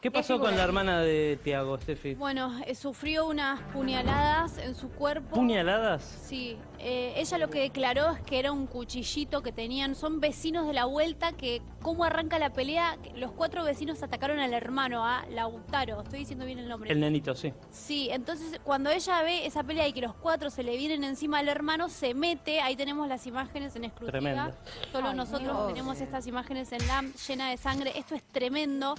¿Qué pasó con la hermana de Tiago, Steffi? Bueno, eh, sufrió unas puñaladas en su cuerpo. ¿Puñaladas? Sí, eh, ella lo que declaró es que era un cuchillito que tenían, son vecinos de la vuelta que, ¿cómo arranca la pelea? Los cuatro vecinos atacaron al hermano, a Lautaro, estoy diciendo bien el nombre. El nenito, sí. Sí, entonces cuando ella ve esa pelea y que los cuatro se le vienen encima al hermano, se mete, ahí tenemos las imágenes en exclusiva. Tremendo. Solo Ay, nosotros Dios. tenemos estas imágenes en LAM llena de sangre, esto es tremendo.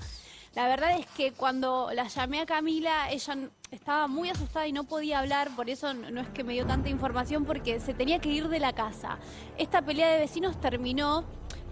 La verdad es que cuando la llamé a Camila, ella estaba muy asustada y no podía hablar, por eso no es que me dio tanta información, porque se tenía que ir de la casa. Esta pelea de vecinos terminó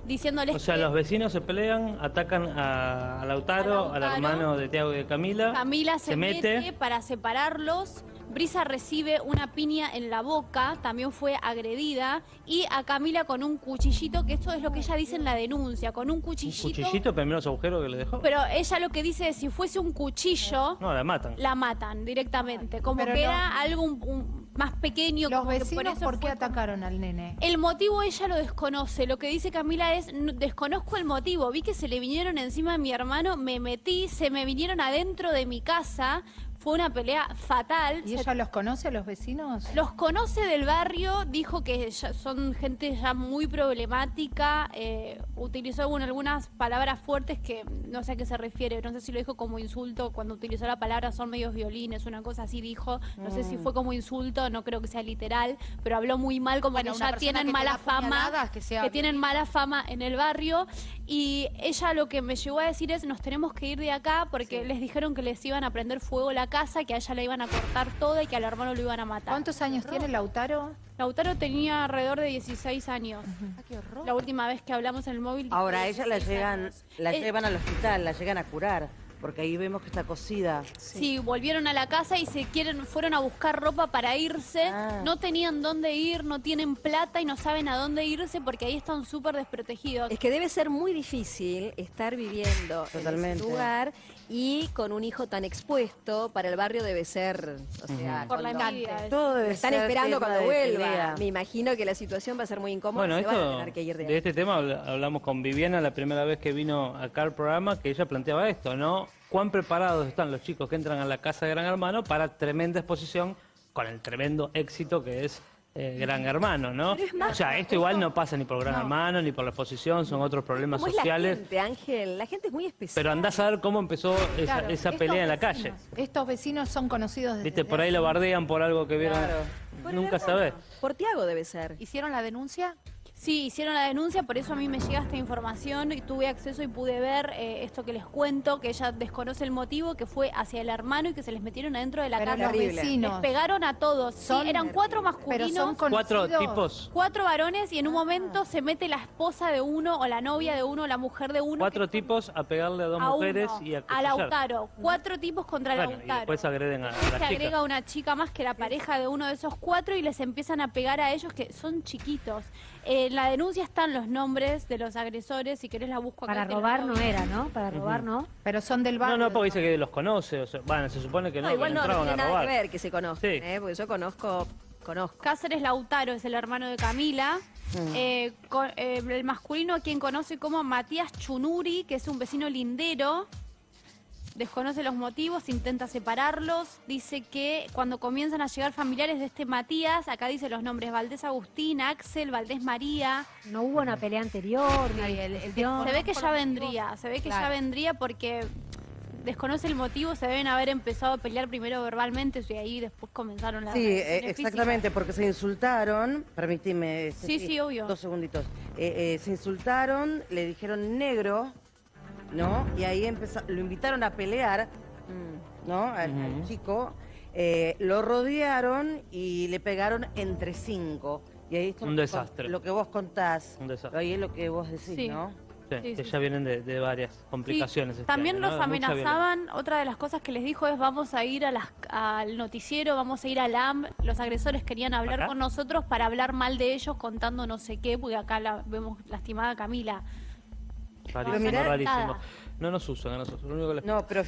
diciéndoles O sea, que los vecinos se pelean, atacan a, a Lautaro, A al hermano de Tiago y de Camila. Camila se, se mete. mete. para separarlos. Brisa recibe una piña en la boca, también fue agredida. Y a Camila con un cuchillito, que esto es lo que ella dice en la denuncia, con un Un cuchillito. cuchillito, primeros agujeros que le dejó. Pero ella lo que dice es, si fuese un cuchillo, No, la matan. la matan directamente. Como Pero que no- era algo un- un- más pequeño. Los como que vecinos, eso ¿por qué fue- atacaron al nene? El motivo ella lo desconoce. Lo que dice Camila es, "N- desconozco el motivo. Vi que se le vinieron encima a mi hermano, me metí, se me vinieron adentro de mi casa. Fue una pelea fatal. ¿Y ella los conoce a los vecinos? los conoce del barrio, dijo que ya son gente ya muy problemática, eh, utilizó bueno, algunas palabras fuertes que no sé a qué se refiere, no sé si lo dijo como insulto, cuando utilizó la palabra son medios violines, una cosa así dijo, no sé si Mm. fue como insulto, no creo que sea literal, pero habló muy mal, como Bueno, que ya tienen que mala fama, que sea tienen mala fama en el barrio, y ella lo que me llegó a decir es, nos tenemos que ir de acá porque les dijeron que les iban a prender fuego la casa, que a ella le iban a cortar todo y que al hermano lo iban a matar. ¿Cuántos años tiene Lautaro? Lautaro tenía alrededor de 16 años. La última vez que hablamos en el móvil. Ahora, a ella la 16 llegan, años. la Eh, llevan al hospital, la llegan a curar, porque ahí vemos que está cosida. Sí, volvieron a la casa y se quieren, fueron a buscar ropa para irse. Ah. No tenían dónde ir, no tienen plata y no saben a dónde irse porque ahí están súper desprotegidos. Es que debe ser muy difícil estar viviendo en ese lugar y con un hijo tan expuesto para el barrio debe ser, o sea, Por la envidia. Todo debe están ser esperando cuando de vuelva. Me imagino que la situación va a ser muy incómoda. Bueno, se van a esto, tener que ir de de este tema habla- hablamos con Viviana la primera vez que vino acá al programa, que ella planteaba esto, ¿no? ¿Cuán preparados están los chicos que entran a la casa de Gran Hermano para tremenda exposición con el tremendo éxito que es eh, Gran Hermano, ¿no? Pero es más, o sea, esto igual no pasa ni por Gran Hermano, ni por la exposición, son otros problemas ¿Cómo es la sociales. gente, Ángel? La gente es muy especial. Pero andás a ver cómo empezó esa, Claro, pelea en la calle. Estos vecinos son conocidos desde Viste, por ahí lo bardean por algo que vieron. Por Nunca sabés. Por Tiago debe ser. ¿Hicieron la denuncia? Sí, hicieron la denuncia, por eso a mí me llega esta información y tuve acceso y pude ver eh, esto que les cuento, que ella desconoce el motivo, que fue hacia el hermano y que se les metieron adentro de la Pero casa. los Terrible. Les vecinos. pegaron a todos. Sí, eran cuatro Pero masculinos. son conocidos. Cuatro tipos, Cuatro varones y en un momento se mete la esposa de uno o la novia de uno o la mujer de uno. cuatro tipos a pegarle a dos a mujeres uno, y a a. Lautaro. Cuatro tipos contra Bueno, y Lautaro. después agreden a, a Se la agrega chica. una chica más que la pareja de uno de esos cuatro y les empiezan a pegar a ellos que son chiquitos. En la denuncia están los nombres de los agresores, si querés la busco acá. Para robar no era, ¿no? Para robar no. Pero son del barrio. No, no, porque dice que los conoce. O sea, bueno, se supone que no, No, igual no, no tiene a nada robar. que ver que se conozcan, Sí. ¿eh? porque yo conozco, conozco. Cáceres Lautaro es el hermano de Camila. Eh, co- eh, el masculino a quien conoce como Matías Chunuri, que es un vecino lindero. Desconoce los motivos, intenta separarlos. Dice que cuando comienzan a llegar familiares de este Matías, acá dice los nombres Valdés Agustín, Axel, Valdés María. No hubo una pelea anterior, una Sí, el- el discusión. Se ve que ya vendría, se ve que ya vendría porque desconoce el motivo, se deben haber empezado a pelear primero verbalmente y ahí después comenzaron las Sí, eh, exactamente, porque se insultaron, permíteme. Sí, sí, obvio. Dos segunditos. Eh, eh, se insultaron, le dijeron negro, ¿no? Y ahí empezó, lo invitaron a pelear, ¿no? Al, chico. Eh, lo rodearon y le pegaron entre cinco. Y ahí está Un lo que desastre. Lo que vos contás. Un desastre. Ahí es lo que vos decís, Sí. ¿no? Sí, Sí, que sí, ya vienen de, de varias Sí, complicaciones. este También año, los amenazaban, otra de las cosas que les dijo es vamos a ir a las- al noticiero, vamos a ir al AM, los agresores querían hablar ¿Acá? con nosotros para hablar mal de ellos contando no sé qué, porque acá la vemos lastimada a Camila. Rarísimo, rarísimo. No nos usan. Lo único que les No, pero